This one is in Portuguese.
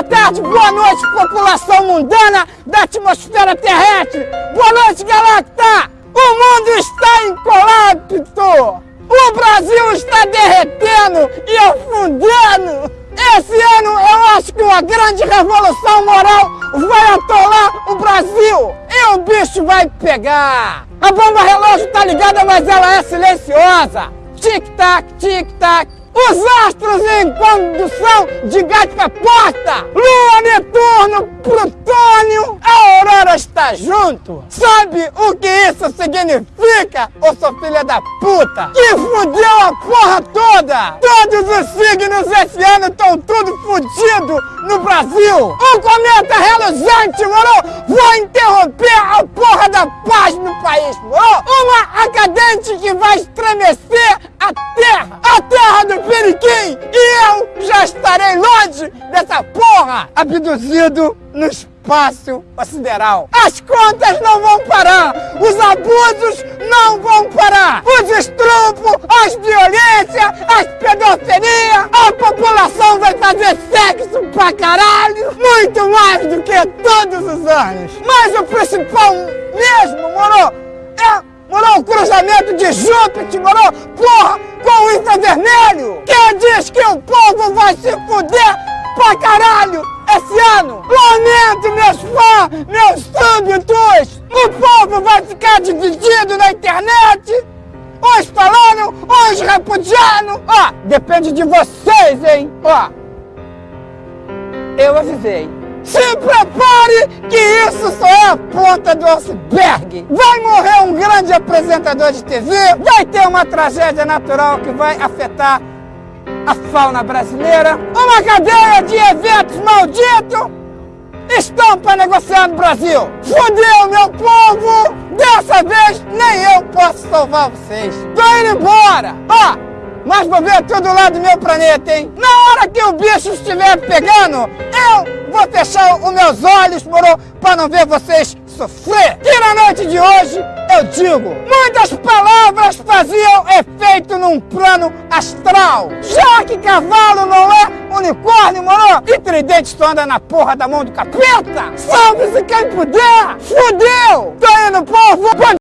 boa tarde, boa noite, população mundana da atmosfera terrestre. Boa noite, Galacta. O mundo está em colapso. O Brasil está derretendo e afundando. Esse ano eu acho que uma grande revolução moral vai atolar o Brasil e o bicho vai pegar. A bomba relógio tá ligada, mas ela é silenciosa. Tic-tac, tic-tac. Os astros em condução de gata porta. Lua, Netuno, Plutônio. A Aurora está junto. Sabe o que isso significa, ô sua filha da puta? Que fudeu a porra toda. Todos os signos esse ano estão tudo fudido no Brasil. Um cometa reluzente, moro? Vou interromper a porra da paz no país, moro? Uma acadente que vai estremecer Abduzido no espaço sideral. As contas não vão parar. Os abusos não vão parar. Os estrupos, as violências, as pedofilia. A população vai fazer sexo pra caralho. Muito mais do que todos os anos. Mas o principal mesmo, moro, é moro, o cruzamento de Júpiter, moro, porra, com o infravermelho. Quem diz que o povo vai se fuder pra caralho esse ano? Lamento, meus fãs, meus súditos. O povo vai ficar dividido na internet. Uns falando, uns repudiando. Ó, depende de vocês, hein? Ó, eu avisei. Se prepare que isso só é a ponta do iceberg. Vai morrer um grande apresentador de TV, vai ter uma tragédia natural que vai afetar a fauna brasileira, uma cadeia de eventos para negociar no Brasil. Fudeu, meu povo! Dessa vez nem eu posso salvar vocês. Tô indo embora! Ó, mas vou ver tudo lá do meu planeta, hein? Na hora que o bicho estiver pegando, eu vou fechar os meus olhos, moro? Pra não ver vocês sofrer. E na noite de hoje, eu digo, muitas palavras faziam efeito num plano astral. Já que cavalo não é unicórnio, moro? E tridente só anda na porra da mão do capeta. Salve-se quem puder. Fudeu. Tô indo, povo.